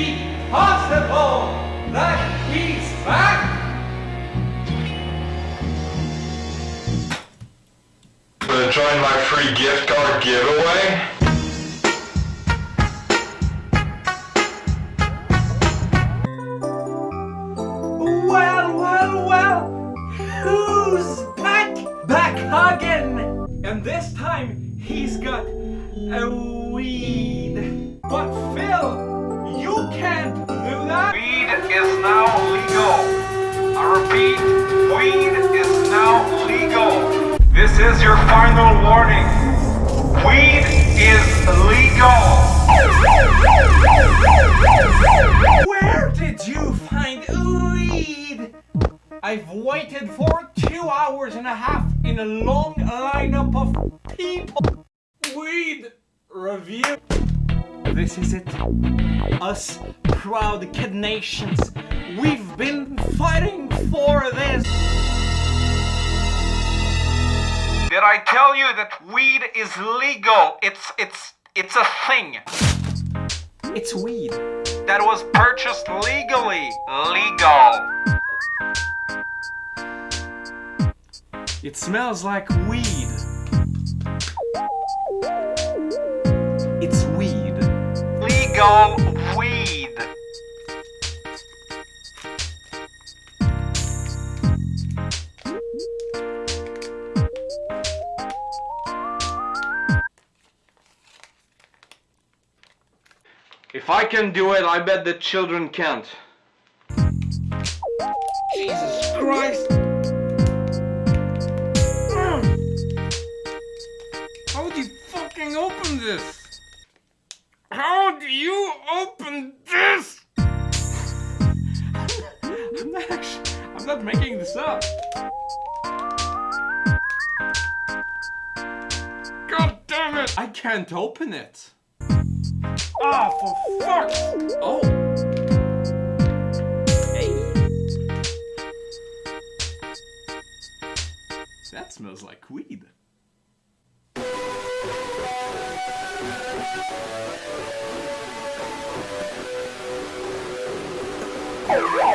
be possible that he's back? Gonna join my free gift card giveaway? Well, well, well, who's back? Back again! And this time, he's got a weed. But is now legal. I repeat, weed is now legal. This is your final warning. Weed is legal. Where did you find weed? I've waited for two hours and a half in a long lineup of people. Weed review. This is it. Us proud Kid Nations. We've been fighting for this. Did I tell you that weed is legal? It's it's it's a thing It's weed. that was purchased legally. Legal. It smells like weed. Legal weed. If I can do it, I bet the children can't. Jesus Christ! How would you fucking open this? How you open this? I'm not actually, I'm not making this up. God damn it! I can't open it. Ah, for fuck's Oh. Hey. That smells like weed. Oh,